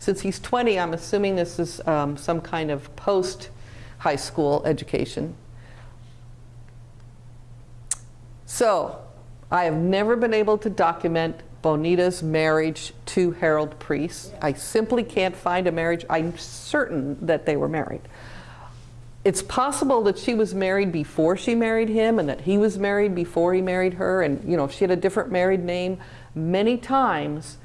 Since he's 20, I'm assuming this is um, some kind of post high school education. So, I have never been able to document Bonita's marriage to Harold Priest. I simply can't find a marriage. I'm certain that they were married. It's possible that she was married before she married him and that he was married before he married her and you know if she had a different married name. Many times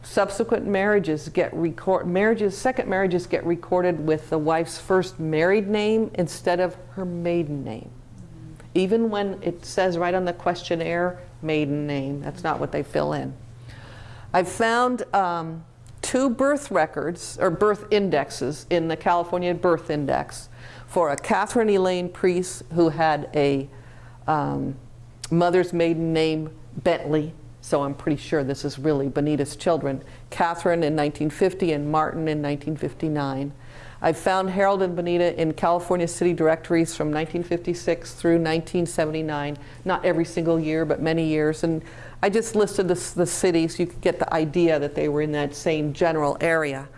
subsequent marriages get record marriages second marriages get recorded with the wife's first married name instead of her maiden name. Even when it says right on the questionnaire, maiden name, that's not what they fill in. I've found um, two birth records, or birth indexes, in the California Birth Index for a Catherine Elaine Priest who had a um, mother's maiden name Bentley, so I'm pretty sure this is really Bonita's children, Catherine in 1950 and Martin in 1959. I've found Harold and Bonita in California city directories from 1956 through 1979, not every single year, but many years. And I just listed the, the cities, you could get the idea that they were in that same general area.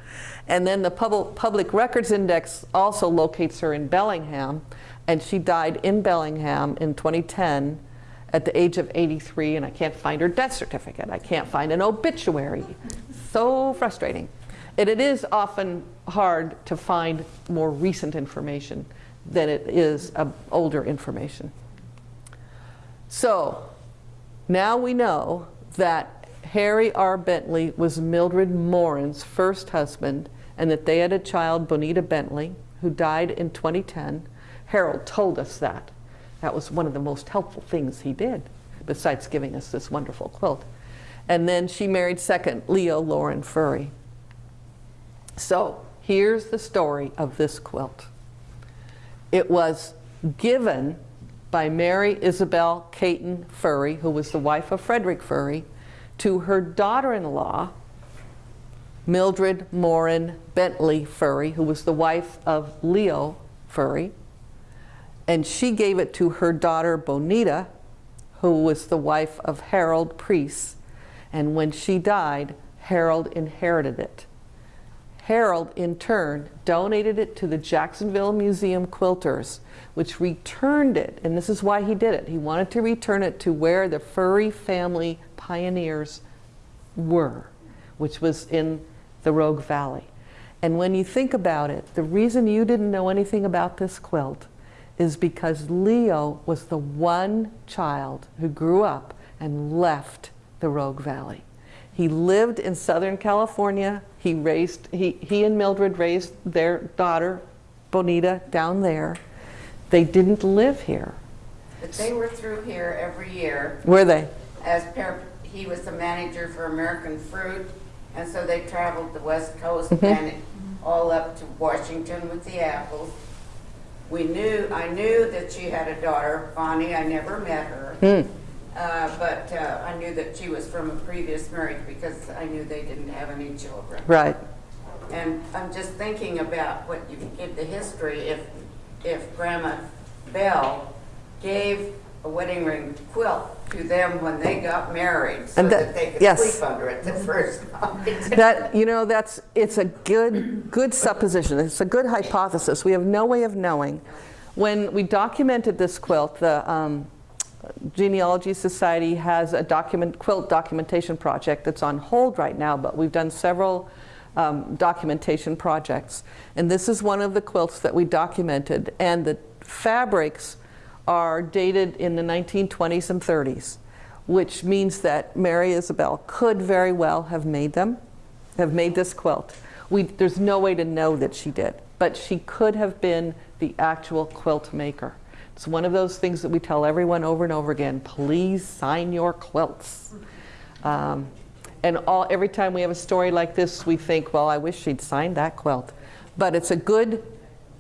And then the Public Records Index also locates her in Bellingham, and she died in Bellingham in 2010 at the age of 83, and I can't find her death certificate. I can't find an obituary. So frustrating. And it is often hard to find more recent information than it is older information. So now we know that Harry R. Bentley was Mildred Morin's first husband and that they had a child, Bonita Bentley, who died in 2010. Harold told us that. That was one of the most helpful things he did, besides giving us this wonderful quilt. And then she married second, Leo Lauren Furry. So here's the story of this quilt. It was given by Mary Isabel Caton Furry, who was the wife of Frederick Furry, to her daughter-in-law, Mildred Morin Bentley Furry, who was the wife of Leo Furry. And she gave it to her daughter Bonita, who was the wife of Harold Priest. And when she died, Harold inherited it. Harold, in turn, donated it to the Jacksonville Museum Quilters, which returned it, and this is why he did it. He wanted to return it to where the Furry family pioneers were, which was in the Rogue Valley. And when you think about it, the reason you didn't know anything about this quilt is because Leo was the one child who grew up and left the Rogue Valley. He lived in Southern California. He raised, he, he and Mildred raised their daughter, Bonita, down there. They didn't live here. But they were through here every year Were they? as he was the manager for American Fruit. And so they traveled the West Coast and all up to Washington with the apples. We knew, I knew that she had a daughter, Bonnie, I never met her. Hmm. Uh, but, uh, I knew that she was from a previous marriage because I knew they didn't have any children. Right. And I'm just thinking about what you give the history, if, if Grandma Bell gave a wedding ring quilt to them when they got married, so And that- that they could yes. sleep under it the first night. That, you know, that's, it's a good, good supposition. It's a good hypothesis. We have no way of knowing. When we documented this quilt, the um, Genealogy Society has a document, quilt documentation project that's on hold right now, but we've done several um, documentation projects. And this is one of the quilts that we documented. And the fabrics are dated in the 1920s and 30s, which means that Mary Isabel could very well have made them, have made this quilt. We, there's no way to know that she did, but she could have been the actual quilt maker. It's one of those things that we tell everyone over and over again, please sign your quilts. Um, and all, every time we have a story like this, we think, well, I wish she'd signed that quilt. But it's a good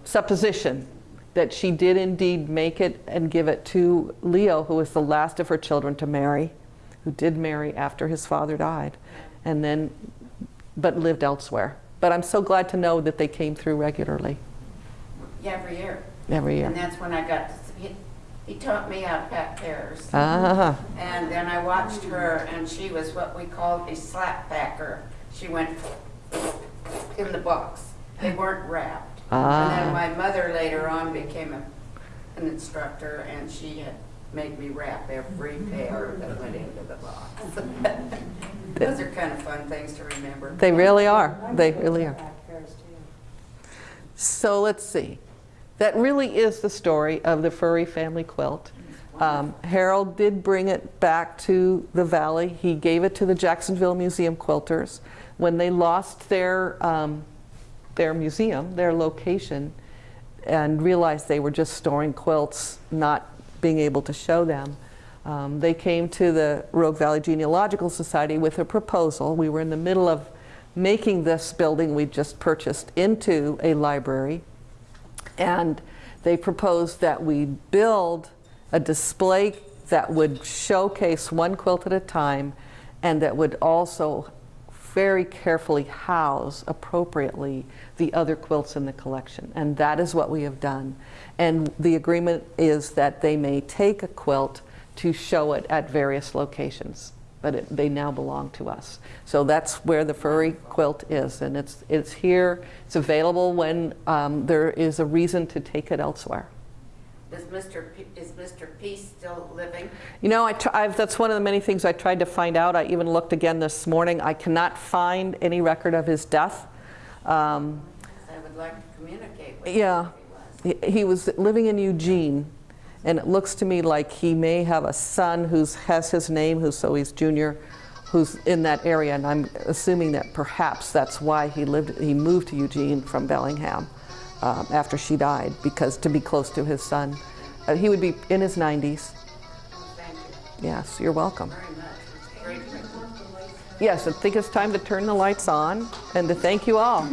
supposition that she did indeed make it and give it to Leo, who was the last of her children to marry, who did marry after his father died, and then, but lived elsewhere. But I'm so glad to know that they came through regularly Yeah, every year. every year. And that's when I got, to he, taught me how to pack pears. Ah, And then I watched her, and she was what we called a slap packer. She went in the box. They weren't wrapped. And Ah. then my mother later on became a, an instructor, and she had made me wrap every pear that went into the box. Those are kind of fun things to remember. they really are. They really are. Back pears, too. So let's see. That really is the story of the Furry family quilt. Um, Harold did bring it back to the valley. He gave it to the Jacksonville Museum Quilters. When they lost their, um, their museum, their location, and realized they were just storing quilts, not being able to show them, um, they came to the Rogue Valley Genealogical Society with a proposal. We were in the middle of making this building we just purchased into a library. And they proposed that we build a display that would showcase one quilt at a time and that would also very carefully house appropriately the other quilts in the collection. And that is what we have done. And the agreement is that they may take a quilt to show it at various locations, but it, they now belong to us. So that's where the Furry quilt is, and it's, it's here, it's available when um, there is a reason to take it elsewhere. Is Mr. P, is Mr. Peace still living? You know, I I've, that's one of the many things I tried to find out. I even looked again this morning. I cannot find any record of his death. Um, I would like to communicate with him Yeah. he, he was living in Eugene, and it looks to me like he may have a son who has his name, who's so he's junior, who's in that area, and I'm assuming that perhaps that's why he lived. He moved to Eugene from Bellingham um, after she died, because to be close to his son. Uh, he would be in his 90s. Thank you Yes, you're welcome. very much. Yes, I think it's time to turn the lights on and to thank you all.